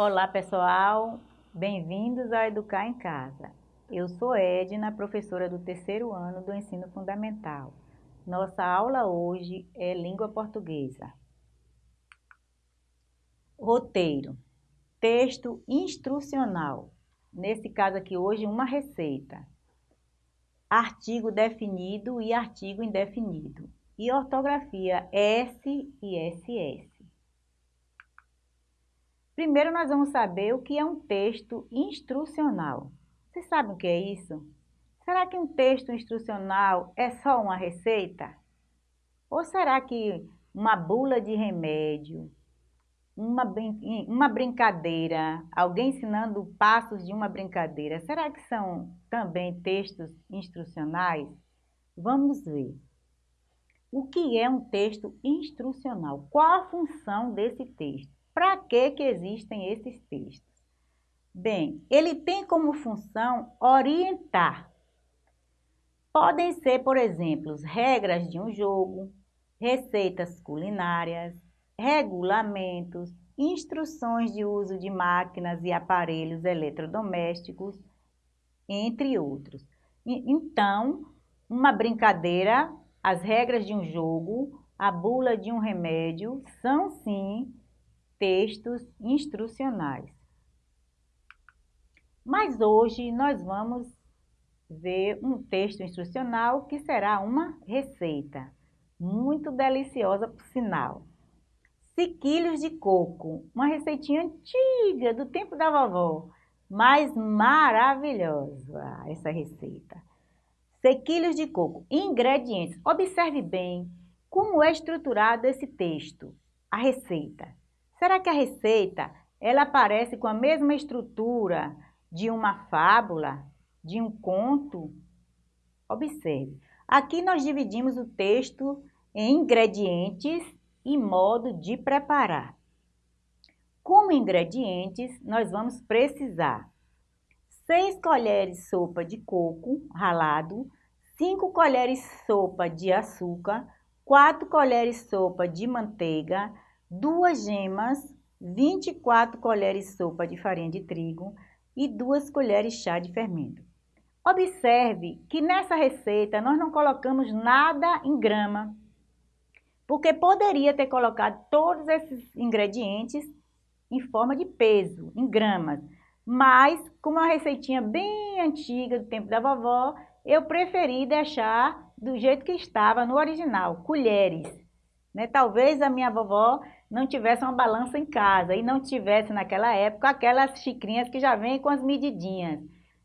Olá pessoal, bem-vindos a Educar em Casa. Eu sou Edna, professora do terceiro ano do Ensino Fundamental. Nossa aula hoje é Língua Portuguesa. Roteiro, texto instrucional. Nesse caso aqui hoje, uma receita. Artigo definido e artigo indefinido. E ortografia S e SS. Primeiro nós vamos saber o que é um texto instrucional. Vocês sabem o que é isso? Será que um texto instrucional é só uma receita? Ou será que uma bula de remédio, uma, uma brincadeira, alguém ensinando passos de uma brincadeira, será que são também textos instrucionais? Vamos ver. O que é um texto instrucional? Qual a função desse texto? Para que, que existem esses textos? Bem, ele tem como função orientar. Podem ser, por exemplo, regras de um jogo, receitas culinárias, regulamentos, instruções de uso de máquinas e aparelhos eletrodomésticos, entre outros. Então, uma brincadeira, as regras de um jogo, a bula de um remédio são sim textos instrucionais. Mas hoje nós vamos ver um texto instrucional que será uma receita, muito deliciosa por sinal. Sequilhos de coco, uma receitinha antiga do tempo da vovó, mas maravilhosa essa receita. Sequilhos de coco, ingredientes. Observe bem como é estruturado esse texto, a receita. Será que a receita ela aparece com a mesma estrutura de uma fábula, de um conto? Observe, aqui nós dividimos o texto em ingredientes e modo de preparar. Como ingredientes, nós vamos precisar 6 colheres sopa de coco ralado, 5 colheres sopa de açúcar, 4 colheres sopa de manteiga, duas gemas, 24 colheres sopa de farinha de trigo e duas colheres chá de fermento. Observe que nessa receita nós não colocamos nada em grama, porque poderia ter colocado todos esses ingredientes em forma de peso, em gramas. Mas, como é uma receitinha bem antiga do tempo da vovó, eu preferi deixar do jeito que estava no original, colheres. Né? Talvez a minha vovó não tivesse uma balança em casa e não tivesse naquela época aquelas xicrinhas que já vêm com as medidinhas,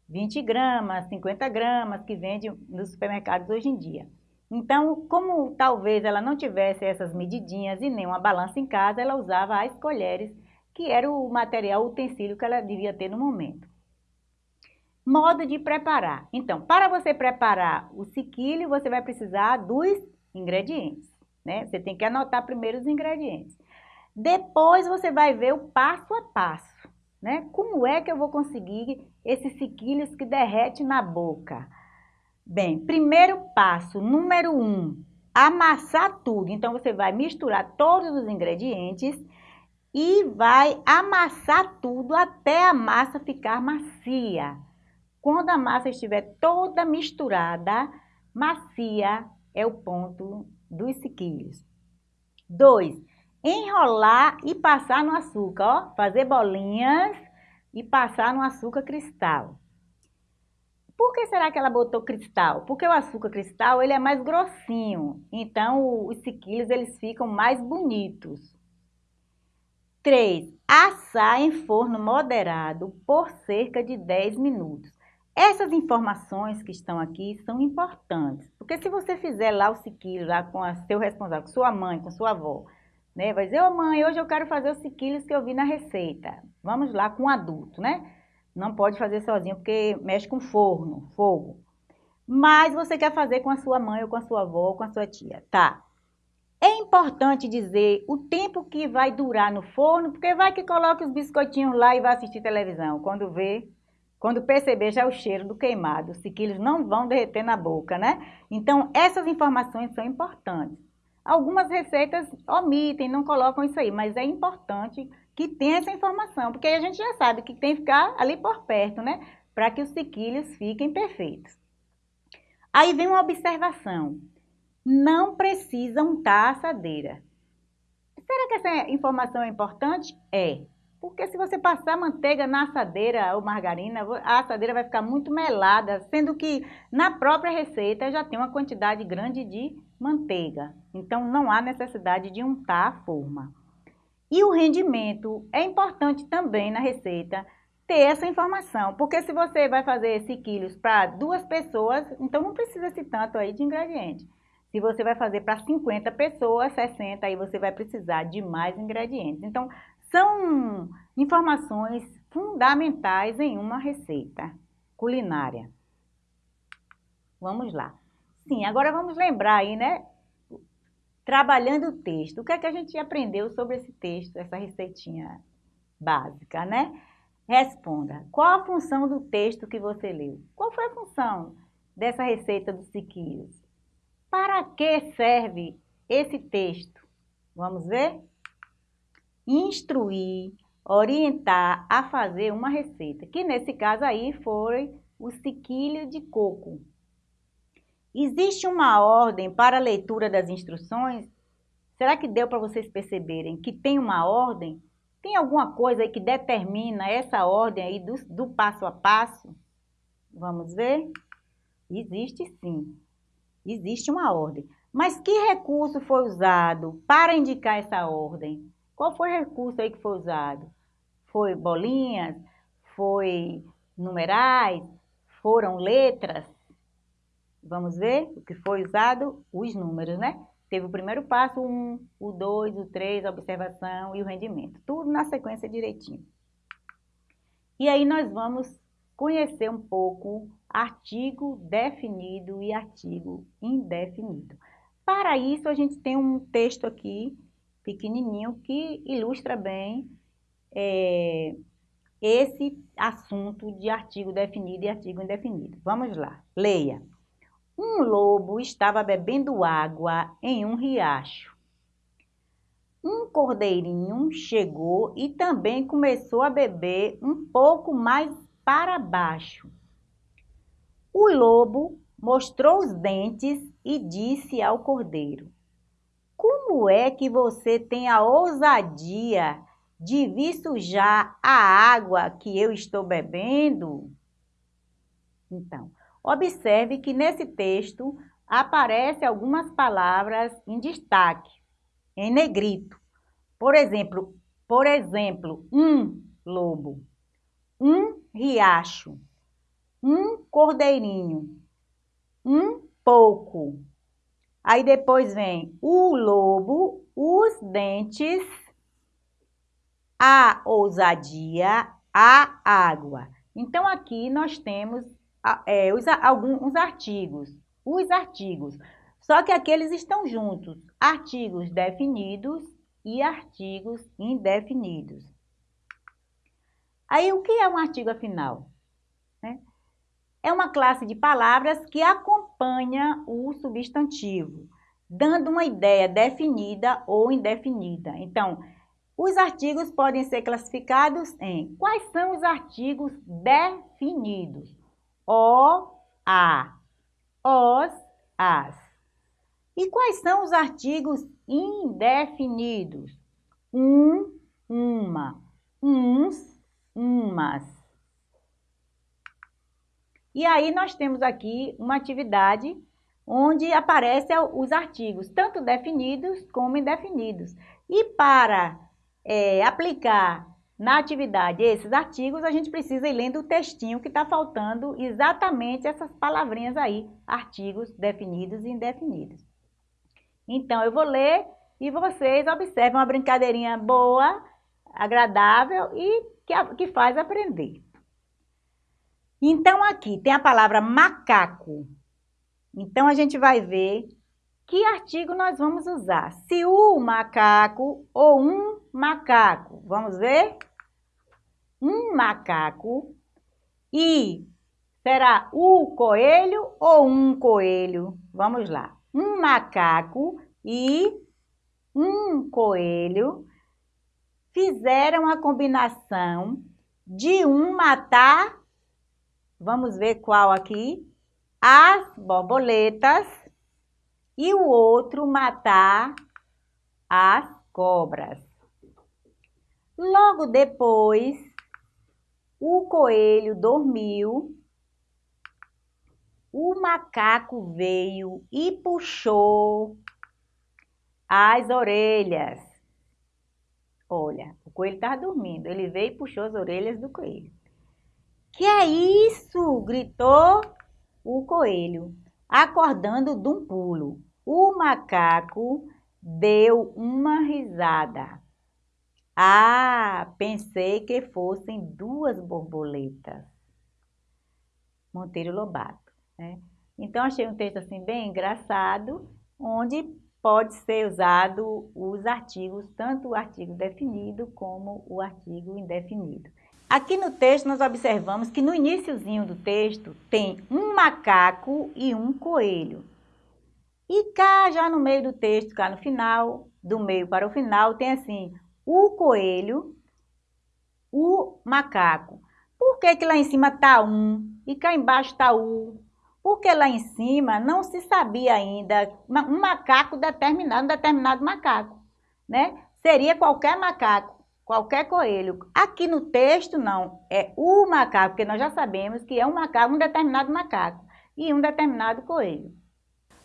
20 gramas, 50 gramas, que vende nos supermercados hoje em dia. Então, como talvez ela não tivesse essas medidinhas e nem uma balança em casa, ela usava as colheres, que era o material, o utensílio que ela devia ter no momento. Modo de preparar. Então, para você preparar o sequilho, você vai precisar dos ingredientes, né? Você tem que anotar primeiro os ingredientes. Depois você vai ver o passo a passo, né? Como é que eu vou conseguir esses sequilhos que derrete na boca? Bem, primeiro passo, número um, amassar tudo. Então, você vai misturar todos os ingredientes e vai amassar tudo até a massa ficar macia. Quando a massa estiver toda misturada, macia é o ponto dos sequilhos. Dois, enrolar e passar no açúcar, ó, fazer bolinhas e passar no açúcar cristal. Por que será que ela botou cristal? Porque o açúcar cristal ele é mais grossinho, então os sequilhos eles ficam mais bonitos. 3. Assar em forno moderado por cerca de 10 minutos. Essas informações que estão aqui são importantes, porque se você fizer lá o sequilho lá com seu responsável, com sua mãe, com sua avó, né? Vai dizer, ô oh, mãe, hoje eu quero fazer os sequilhos que eu vi na receita. Vamos lá com um adulto, né? Não pode fazer sozinho porque mexe com forno, fogo. Mas você quer fazer com a sua mãe ou com a sua avó ou com a sua tia. Tá. É importante dizer o tempo que vai durar no forno, porque vai que coloca os biscoitinhos lá e vai assistir televisão. Quando vê, quando perceber já é o cheiro do queimado, os sequilhos não vão derreter na boca, né? Então, essas informações são importantes. Algumas receitas omitem, não colocam isso aí, mas é importante que tem essa informação, porque aí a gente já sabe que tem que ficar ali por perto, né? Para que os sequilhos fiquem perfeitos. Aí vem uma observação. Não precisa untar a assadeira. Será que essa informação é importante? É. Porque se você passar manteiga na assadeira ou margarina, a assadeira vai ficar muito melada, sendo que na própria receita já tem uma quantidade grande de manteiga. Então não há necessidade de untar a forma. E o rendimento é importante também na receita ter essa informação, porque se você vai fazer esse quilos para duas pessoas, então não precisa esse tanto aí de ingrediente. Se você vai fazer para 50 pessoas, 60, aí você vai precisar de mais ingredientes. Então, são informações fundamentais em uma receita culinária. Vamos lá. Sim, agora vamos lembrar aí, né? Trabalhando o texto. O que é que a gente aprendeu sobre esse texto, essa receitinha básica, né? Responda. Qual a função do texto que você leu? Qual foi a função dessa receita dos siquinhos? Para que serve esse texto? Vamos ver? instruir, orientar a fazer uma receita, que nesse caso aí foi o sequilho de coco. Existe uma ordem para a leitura das instruções? Será que deu para vocês perceberem que tem uma ordem? Tem alguma coisa aí que determina essa ordem aí do, do passo a passo? Vamos ver? Existe sim. Existe uma ordem. Mas que recurso foi usado para indicar essa ordem? Qual foi o recurso aí que foi usado? Foi bolinhas? Foi numerais? Foram letras? Vamos ver o que foi usado? Os números, né? Teve o primeiro passo, o 1, o 2, o 3, a observação e o rendimento. Tudo na sequência direitinho. E aí nós vamos conhecer um pouco artigo definido e artigo indefinido. Para isso, a gente tem um texto aqui pequenininho que ilustra bem é, esse assunto de artigo definido e artigo indefinido. Vamos lá, leia. Um lobo estava bebendo água em um riacho. Um cordeirinho chegou e também começou a beber um pouco mais para baixo. O lobo mostrou os dentes e disse ao cordeiro: como é que você tem a ousadia de vir sujar a água que eu estou bebendo? Então, observe que nesse texto aparecem algumas palavras em destaque, em negrito. Por exemplo, por exemplo, um lobo, um riacho, um cordeirinho, um pouco, Aí depois vem o lobo, os dentes, a ousadia, a água. Então, aqui nós temos é, os, alguns artigos, os artigos. Só que aqui eles estão juntos, artigos definidos e artigos indefinidos. Aí, o que é um artigo afinal? Né? é uma classe de palavras que acompanha o substantivo, dando uma ideia definida ou indefinida. Então, os artigos podem ser classificados em quais são os artigos definidos? O, a, os, as. E quais são os artigos indefinidos? Um, uma, uns, umas. E aí nós temos aqui uma atividade onde aparecem os artigos, tanto definidos como indefinidos. E para é, aplicar na atividade esses artigos, a gente precisa ir lendo o textinho que está faltando exatamente essas palavrinhas aí, artigos definidos e indefinidos. Então, eu vou ler e vocês observam uma brincadeirinha boa, agradável e que, que faz aprender. Então, aqui tem a palavra macaco. Então, a gente vai ver que artigo nós vamos usar. Se o macaco ou um macaco. Vamos ver? Um macaco. E será o coelho ou um coelho? Vamos lá. Um macaco e um coelho fizeram a combinação de um matar, vamos ver qual aqui, as borboletas e o outro matar as cobras. Logo depois, o coelho dormiu, o macaco veio e puxou as orelhas. Olha, o coelho estava dormindo, ele veio e puxou as orelhas do coelho. Que é isso? gritou o coelho, acordando de um pulo. O macaco deu uma risada. Ah, pensei que fossem duas borboletas. Monteiro Lobato. Né? Então, achei um texto assim bem engraçado, onde pode ser usado os artigos, tanto o artigo definido como o artigo indefinido. Aqui no texto nós observamos que no iníciozinho do texto tem um macaco e um coelho. E cá já no meio do texto, cá no final, do meio para o final, tem assim, o coelho, o macaco. Por que, que lá em cima está um e cá embaixo está o? Porque lá em cima não se sabia ainda um macaco determinado, um determinado macaco, né? Seria qualquer macaco, qualquer coelho. Aqui no texto não, é o macaco, porque nós já sabemos que é um macaco, um determinado macaco e um determinado coelho.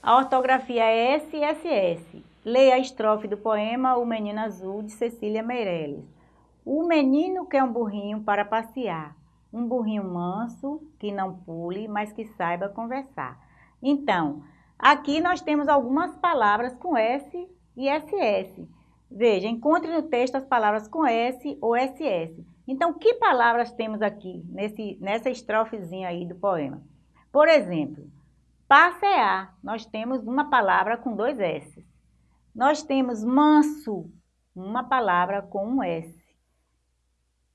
A ortografia é SSS. Leia a estrofe do poema O Menino Azul, de Cecília Meirelles. O menino quer um burrinho para passear, um burrinho manso, que não pule, mas que saiba conversar. Então, aqui nós temos algumas palavras com S e SS. Veja, encontre no texto as palavras com S ou SS. Então, que palavras temos aqui nesse, nessa estrofezinha aí do poema? Por exemplo, passear, nós temos uma palavra com dois S nós temos manso, uma palavra com um S.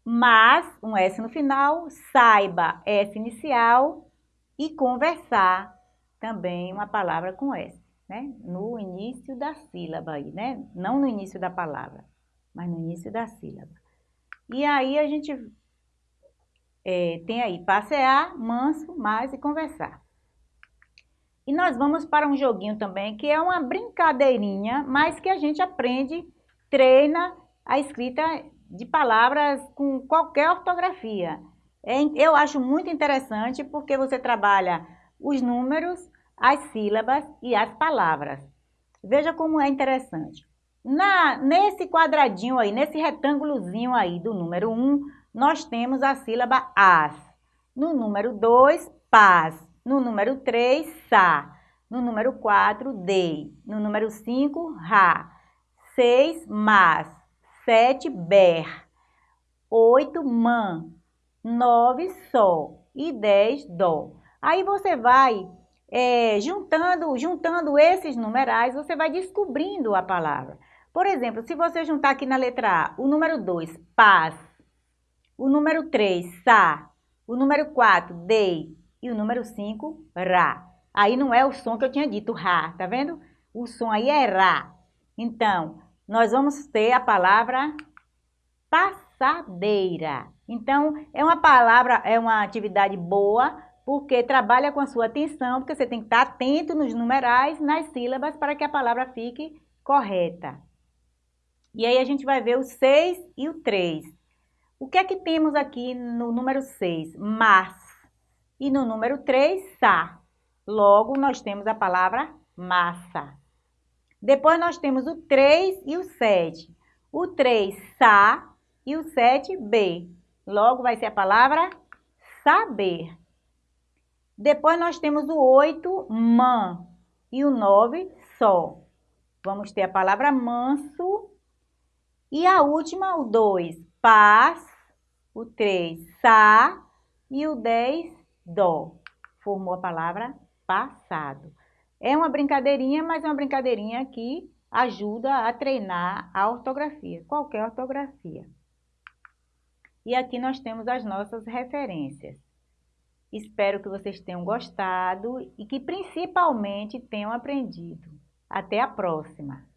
Mas, um S no final, saiba, S inicial, e conversar, também uma palavra com S, né? No início da sílaba aí, né? Não no início da palavra, mas no início da sílaba. E aí a gente é, tem aí passear, manso, mais e conversar. E nós vamos para um joguinho também, que é uma brincadeirinha, mas que a gente aprende, treina a escrita de palavras com qualquer ortografia. É, eu acho muito interessante porque você trabalha os números, as sílabas e as palavras. Veja como é interessante. Na, nesse quadradinho aí, nesse retângulozinho aí do número 1, nós temos a sílaba as. No número 2, paz. No número 3, sa. No número 4, dei. No número 5, ra. 6, mas. 7, ber. 8, man. 9, sol. E 10, dó. Aí você vai é, juntando, juntando esses numerais, você vai descobrindo a palavra. Por exemplo, se você juntar aqui na letra A, o número 2, paz. O número 3, sa. O número 4, dei e o número 5, Rá. Aí não é o som que eu tinha dito, Rá, tá vendo? O som aí é Rá. Então, nós vamos ter a palavra passadeira. Então, é uma palavra, é uma atividade boa, porque trabalha com a sua atenção, porque você tem que estar atento nos numerais, nas sílabas, para que a palavra fique correta. E aí a gente vai ver o 6 e o 3. O que é que temos aqui no número 6? Mas. E no número 3, sa. Logo, nós temos a palavra massa. Depois, nós temos o 3 e o 7. O 3, sa, e o 7, b. Logo, vai ser a palavra saber. Depois, nós temos o 8, man, e o 9, só. Vamos ter a palavra manso. E a última, o 2, paz. O 3, sa. E o 10, dó. Formou a palavra passado. É uma brincadeirinha, mas é uma brincadeirinha que ajuda a treinar a ortografia, qualquer ortografia. E aqui nós temos as nossas referências. Espero que vocês tenham gostado e que principalmente tenham aprendido. Até a próxima!